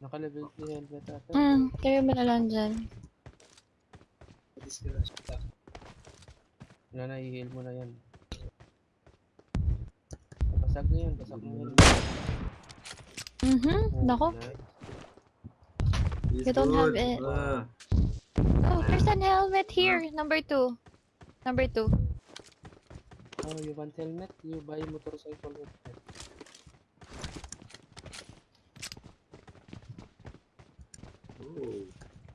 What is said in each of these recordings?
Naka-level 3 helmet ata. Hmm, kayo mo na lang dyan. Wala na, i-heal mo na yan. Basag na yan, basag na yan. Mhm, nako. Nice. He's You don't have it. Ah, Oh, there's an helmet here. Number two. Number two. Oh, you want helmet? You buy motorcycle helmet.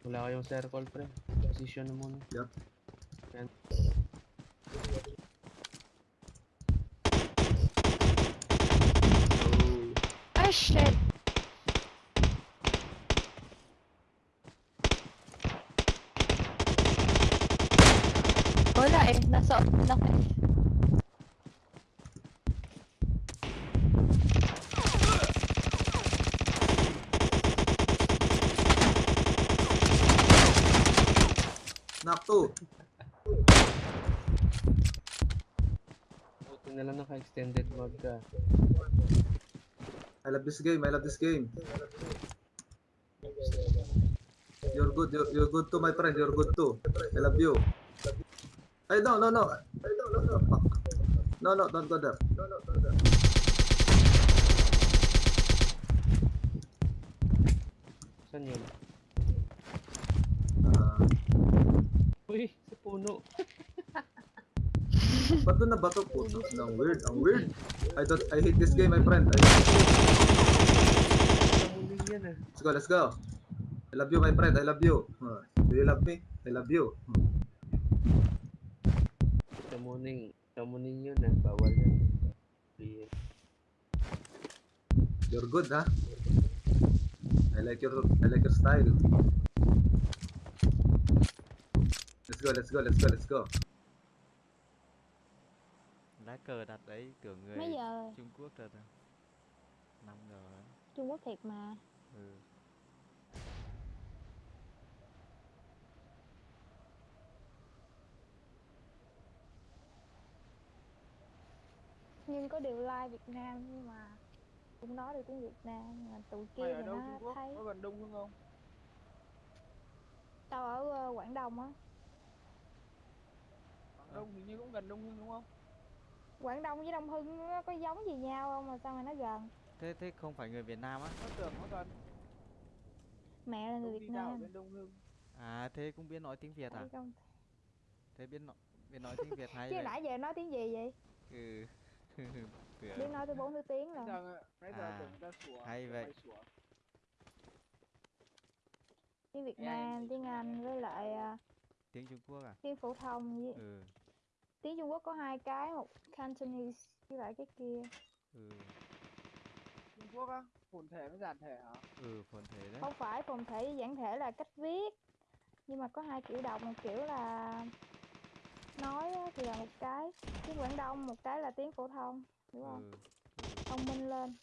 Wala kayong circle, pre. Position mo muna. Yan. Oh. Ah, shit. Wala eh. Nasa na ko eh. Two. Buti na lang naka-extended mag ka. I love this game. I love this game. You're good. You're, you're good too, my friend. You're good too. I love you. Ay, no, no, no. Ay, no, no, no. Fuck. No, no, don't go there. No, no, don't go there. Saan yun? Ah, sa puno. ba't doon na bato po? Ang weird. Ang weird. I don't, I hate this game, my friend. I, Namuling yan ah. let's go, let's go. I love you, my friend. I love you. Ah, do you love me? I love you. Namuning. Namuning yun ah. Bawal. Di- You're good, huh? I like your I like your style. Let's go, let's go, let's go, let's go. lá cờ đặt đấy kiểu người Mấy giờ Trung Quốc rồi nè năm rồi Trung Quốc thiệt mà. ừ. Nhưng có điều like Việt Nam nhưng mà cũng nói được tiếng Việt Nam mà tụi kia Mày thì ở đâu nó Trung Quốc? thấy Có gần Đông Hưng không? tao ở ờ, Quảng Đông á Đông hình như cũng gần Đông Hưng đúng không? Quảng Đông với Đông Hưng nó có giống gì nhau không mà sao mà nó gần thế thế không phải người Việt Nam á Nó tưởng nó gần. mẹ là người Việt Nam bên Đông Hưng. à thế cũng biết nói tiếng Việt à không? thế biết nói biết nói tiếng Việt hay chứ vậy nãy giờ nói tiếng gì vậy ừ biết nói tới bốn thứ tiếng rồi nãy giờ À, tưởng ta sủa. hay vậy. tiếng Việt Nam tiếng Anh với lại ờ, tiếng Trung Quốc à tiếng phổ thông với ừ tiếng Trung Quốc có hai cái một Cantonese với lại cái kia ừ Trung Quốc á? Phồn thể với giản thể hả? ừ phồn thể đấy không phải phồn thể với giản thể là cách viết nhưng mà có hai kiểu đọc một kiểu là nói á, thì là một cái tiếng Quảng Đông một cái là tiếng phổ thông đúng không ừ, ừ. thông minh lên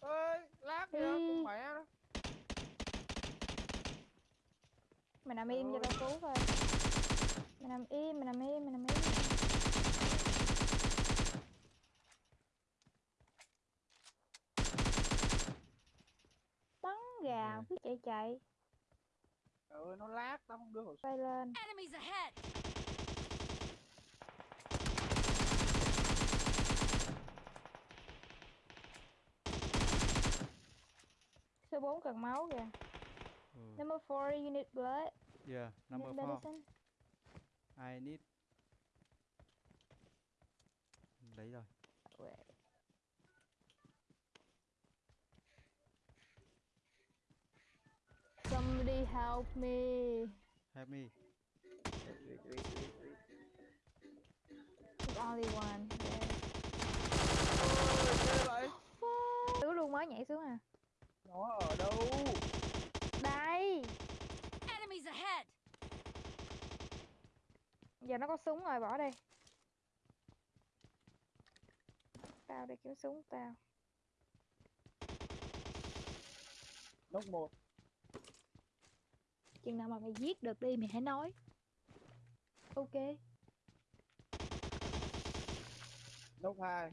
Ơi, lag kìa, Ý. con mẹ nó. Mày nằm im cho tao cứu coi. Mày nằm im mày nằm im mày nằm im. Bắn gà cứ chạy chạy. Trời ơi, nó lag, tao không đưa súng. bay lên. Số 4 cần máu kìa. Ừ. number 4 you need blood yeah number need four I need đấy rồi Wait. Somebody help me. help me Wait, wait, wait, wait. There's only one. Ôi, vậy? Tứ luôn mới nhảy xuống à. Nó ở đâu? Đây. Enemies ahead! Giờ nó có súng rồi bỏ đi. Tao đi kiếm súng tao. Nóc một. Chừng nào mà mày giết được đi mày hãy nói. Ok. Nóc hai.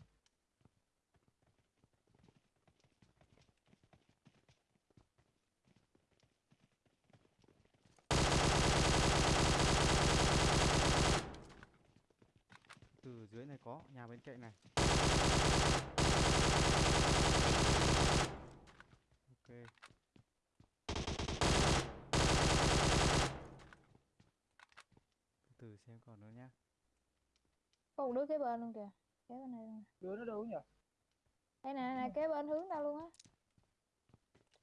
Có nhà bên cạnh này. Ok. Từ từ xem còn nữa nhá. Có một đứa kế bên luôn kìa. Kế bên này luôn đứa nó đâu nhỉ? Đây nè nè kế bên hướng tao luôn á.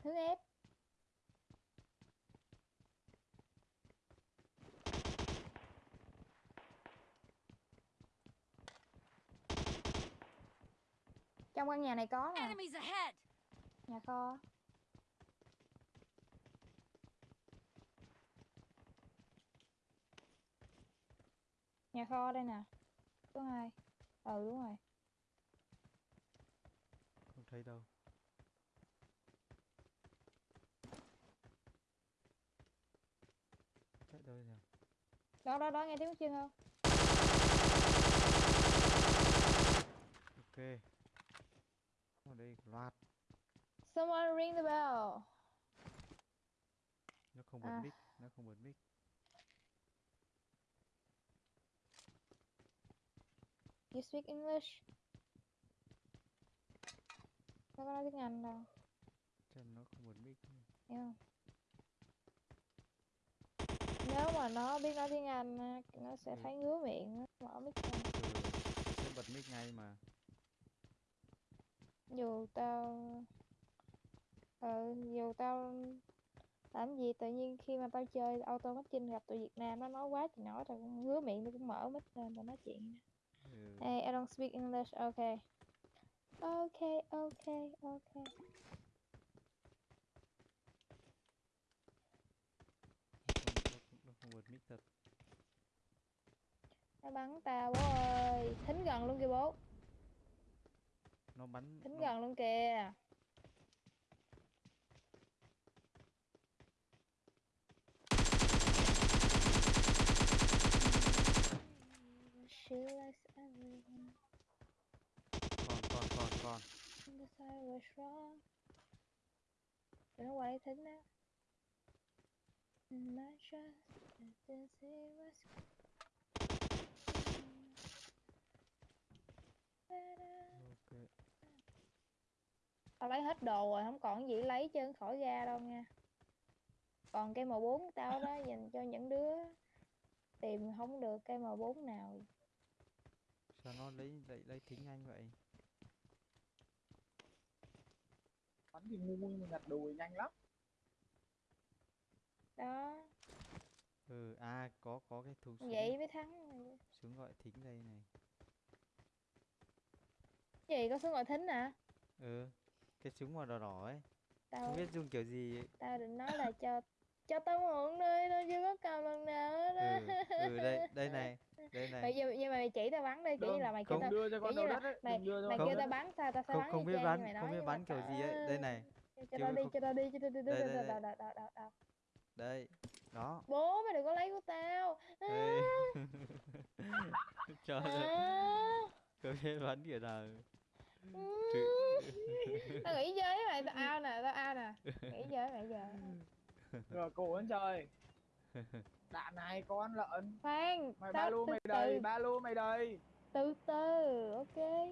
Hướng ép trong căn nhà này có nè Enemies ahead! nhà kho. Nhà kho đây nè. Số hai ừ đúng rồi. Không thấy đâu. Chạy đâu nhỉ? Đó đó đó nghe tiếng bước chân không? Ok ở đây loạt. Someone ring the bell. Nó không bật À. mic nó không bật mic. You speak English? Nó có nói tiếng Anh đâu. Chắc nó không bật mic không nếu mà nó biết nói tiếng Anh nó sẽ Ừ. thấy ngứa miệng nó mở mic ra. Ừ bật mic ngay mà dù tao ờ dù tao làm gì tự nhiên khi mà tao chơi auto matching gặp tụi Việt Nam nó nói quá thì nói tao cũng ngứa miệng tao cũng mở mic lên tao nói chuyện. Ừ. hey I don't speak English okay okay okay okay nó, không, mic thật. Nó bắn tao bố ơi. Thính gần luôn kìa bố nó bắn thính nó, gần luôn kìa She likes everyone còn còn còn còn decide what's wrong. Tụi nó qua đây thính đó. And I this is what's ok Tao lấy hết đồ rồi, không còn gì lấy chân khỏi ra đâu nha. Còn cây M4 tao đó dành cho những đứa tìm không được cây M4 nào. sao nó lấy lấy lấy thính nhanh vậy bắn thì ngu nhưng mà nhặt đùi nhanh lắm Đó, ừ à có có cái thú súng vậy mới thắng. súng gọi thính đây này Gì có số gọi thính hả? ừ cái súng màu đỏ đỏ ấy. Tao không biết dùng kiểu gì. ấy. tao định nói là cho cho tao mượn đi, tao chưa có cầm lần nào hết á. ừ ừ đây đây này đây này. Nhưng, nhưng mà mày chỉ tao bắn đi, kiểu như là mày kêu tao đưa cho con đầu đất ấy mày- đừng đưa cho mày kêu tao bắn sao tao sẽ không bắn không biết bắn không biết bắn kiểu gì ấy. Đây này. Cho tao đi cho tao đi cho tao đi Đây, đây, đây. đó. Bố mày đừng có lấy của tao. Cho à, không biết bắn kiểu nào. tao nghỉ chơi với mày tao ao nè tao ao nè. Nghỉ chơi với mày giờ. Rồi cổ anh trời. Đạn này con lợn. Khoan mày ba từ mày đầy từ ba lô mày đầy từ từ ok.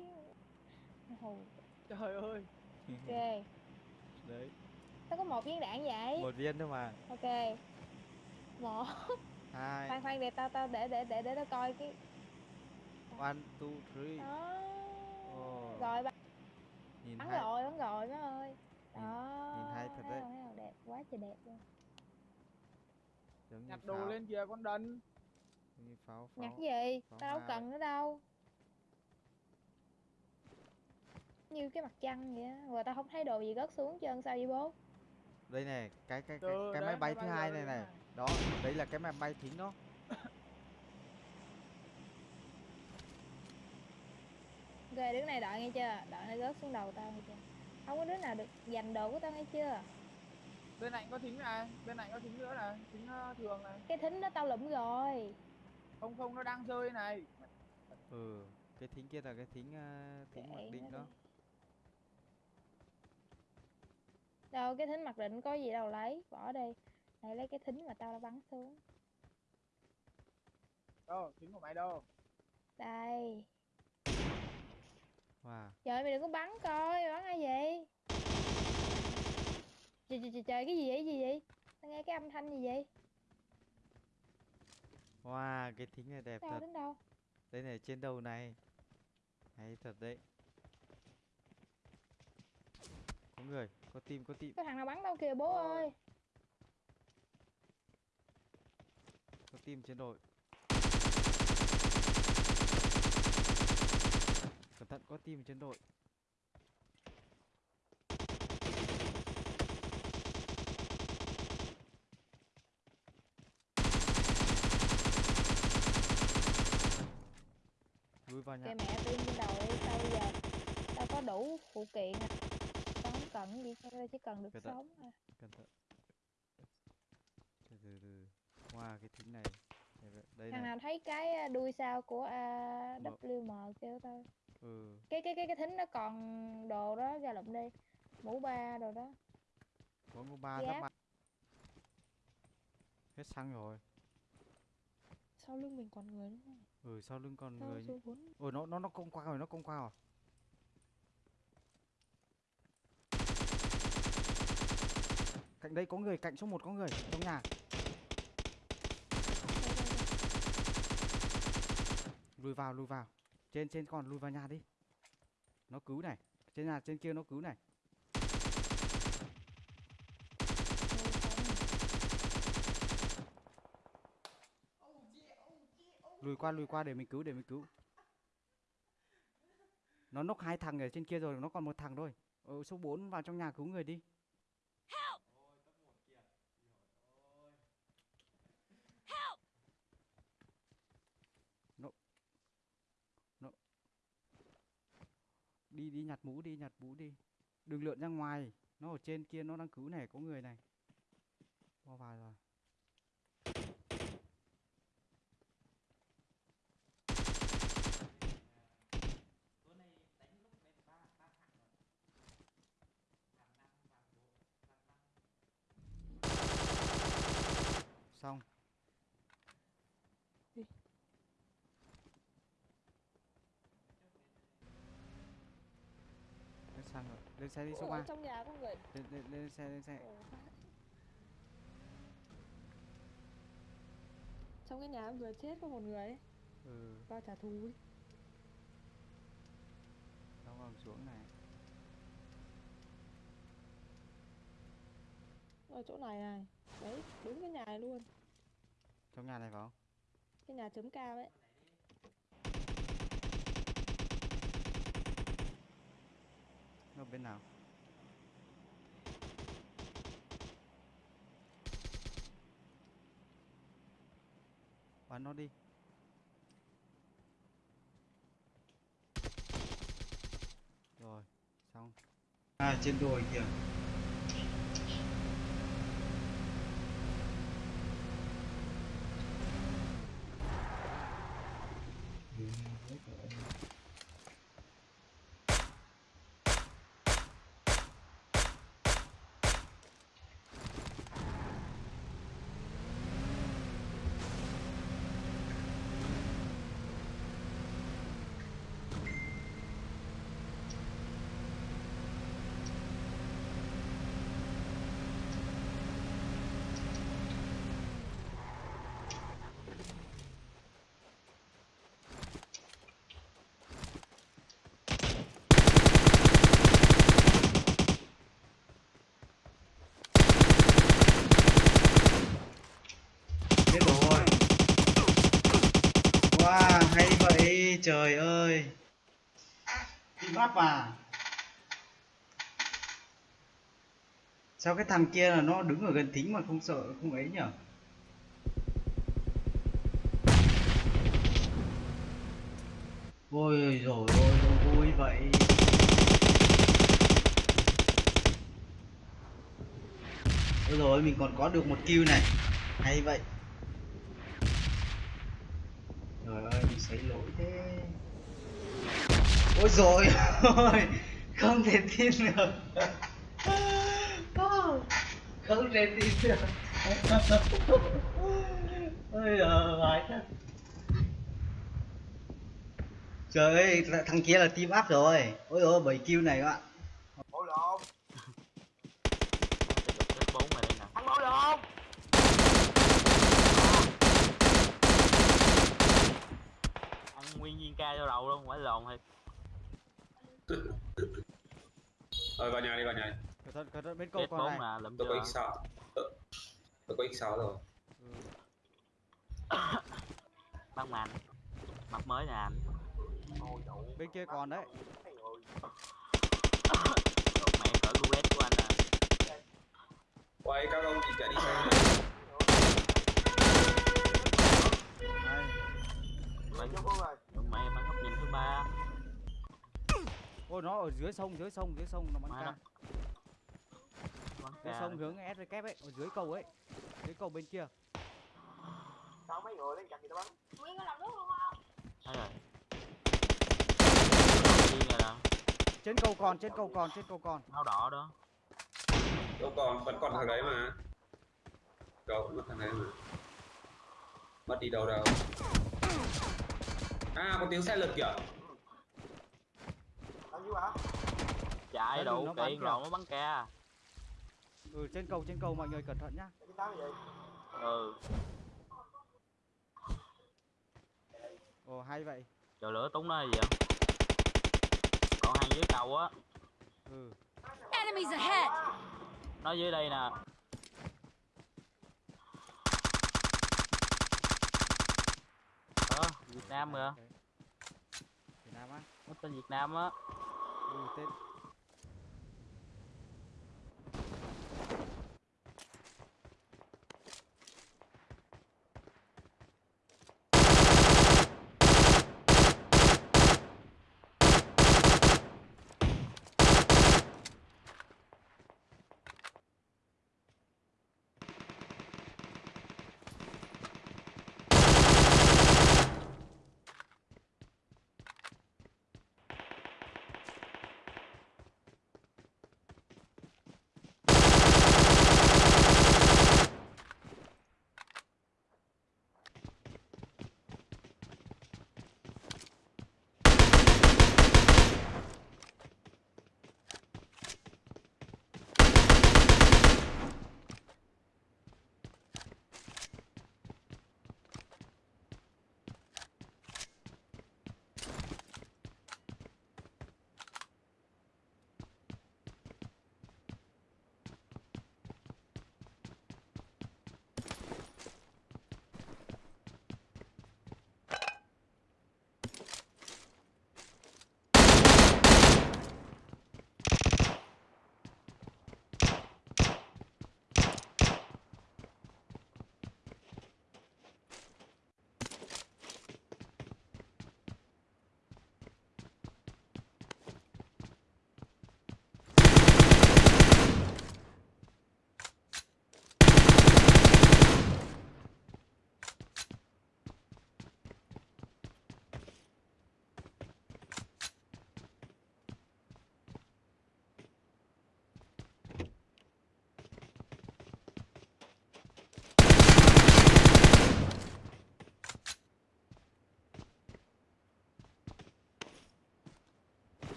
Trời ơi. Ok. Đấy. Tao có một viên đạn vậy. Một viên thôi mà. Ok. Một. Hai. Khoan khoan để tao tao để để để để tao coi cái. One two three. Đó. Rồi bắn nhìn bắn hai rồi bắn rồi má ơi. Nhìn- đó nhìn hay thật đấy. không, thấy không? đẹp quá trời đẹp luôn. Giống nhặt đồ pháo. lên kìa con đần. Như pháo nhặt pháo cái gì? pháo tao đâu cần nữa đâu? Như cái mặt trăng vậy á. Rồi tao không thấy đồ gì rớt xuống chân sao vậy bố? Đây này cái cái cái, cái máy bay thứ hai này này. này. đó đấy là cái máy bay thính đó ok đứa này đợi nghe chưa? Đợi nó rớt xuống đầu tao nghe chưa? Không có đứa nào được giành đồ của tao nghe chưa? Bên này có thính này bên này có thính nữa này thính ờ, thường này. Cái thính đó tao lụm rồi. Không không nó đang rơi này. Ừ cái thính kia là cái thính uh, thính mặc định đó. Đâu cái thính mặc định có gì đâu lấy bỏ đi. Này lấy cái thính mà tao đã bắn xuống. Đâu thính của mày đâu? Đây Wow. Trời mày đừng có bắn coi, bắn ai vậy? Trời trời trời, trời cái gì vậy? Gì vậy? Tao nghe cái âm thanh gì vậy? Wow, cái thính này đẹp Đâu thật. đến đâu? Đây này trên đầu này. Hay thật đấy. Có người, có tim, có tim, Có thằng nào bắn đâu kìa bố ơi. có tim trên đội. Cẩn thận có tim trên đội. Lui vào nhà. Kệ mẹ tim trên đầu đi, sao bây giờ? Tao có đủ phụ kiện à. Tao không cần gì, tao chỉ cần được Cẩn thận. sống à. Cẩn thận. Từ từ từ. Wow, cái thính này. Đây, Thằng này. nào thấy cái đuôi sao của AWM kêu tao. Ừ. Cái cái cái cái thính nó còn đồ đó ra lụm đi. Mũ ba đồ đó. Có ngô ba giáp mặt. Hết xăng rồi. Sau lưng mình còn người đúng không? Ừ, sau lưng còn Tao người. Ôi nó nó nó công qua rồi, nó công qua rồi. Cạnh đây có người, cạnh số 1 có người trong nhà. Lùi vào, lùi vào. Trên trên con lùi vào nhà đi. Nó cứu này. Trên nhà trên kia nó cứu này. Lùi qua lùi qua để mình cứu để mình cứu. Nó nốc hai thằng ở trên kia rồi, nó còn một thằng thôi. Ờ, số 4 vào trong nhà cứu người đi. Đi đi nhặt mũ đi, nhặt mũ đi. Đừng lượn ra ngoài. Nó ở trên kia nó đang cứu này, có người này. bao vào rồi. Xong. Đi. Lên xe đi số Ủa, 3. trong nhà có người. Lên, lên, lên xe, lên xe. Phát. Trong cái nhà vừa chết có một người ấy, Ừ, vào trả thù ấy. xong rồi xuống này. Ở chỗ này này. Đấy, đúng cái nhà này luôn. Trong nhà này phải không? Cái nhà chấm cao ấy. Ở bên nào? Bắn nó đi. Rồi, xong. À trên đồi kìa. Biết rồi. Wow, hay trời ơi. Bị bắt à? Sao cái thằng kia là nó đứng ở gần thính mà không sợ không ấy nhở? Ôi rồi ôi, nó vui vậy. Ôi rồi mình còn có được một kill này. Hay vậy. Trời ơi, mình xảy lỗi thế. Ôi rồi ôi, không thể tin được. Không thể tin được. Ôi giời, vãi thật. Trời ơi, thằng kia là team up rồi. Ôi ôi, 7 kill này các bạn. Ôi lộn, Chết bốn rồi đây nè. thằng ôi lộn. Ăn ca vô đầu luôn, phải lồn thiệt. Rồi vào nhà đi vào nhà. cẩn thận cẩn thận bên cầu còn này lụm Tôi có chưa? X6. Tôi, tôi có X6 rồi. ừ. Băng màn. Mặt mới nè anh. bên kia còn đấy Đột mẹ cỡ của anh à. Quay các ông thì chạy đi xe này Bắn, Rồi. ba. ôi nó ở dưới sông dưới sông dưới sông nó bắn. Bắn dưới sông hướng SVK ấy ở dưới cầu ấy dưới cầu bên kia Sao mấy người lên chặt gì tao bắn. Thấy rồi. Viên rồi nè. trên cầu còn trên cầu còn trên cầu còn Áo đỏ đó. Đâu còn, vẫn còn thằng đấy mà. Đâu, vẫn mất thằng đấy mà. Mất đi đâu đâu. À, có tiếng xe lật kìa. Chạy đủ nó bắn kiện kìa. rồi nó bắn ca. ừ trên cầu trên cầu mọi người cẩn thận nhá. Ừ. ồ hay vậy Chờ lửa túng nó gì vậy? Còn hàng dưới cầu á. ừ Enemies ahead! Nó dưới đây nè. Việt Nam ok. Việt Nam á Nó tên Việt Nam á. ừ tên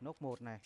nốt một này.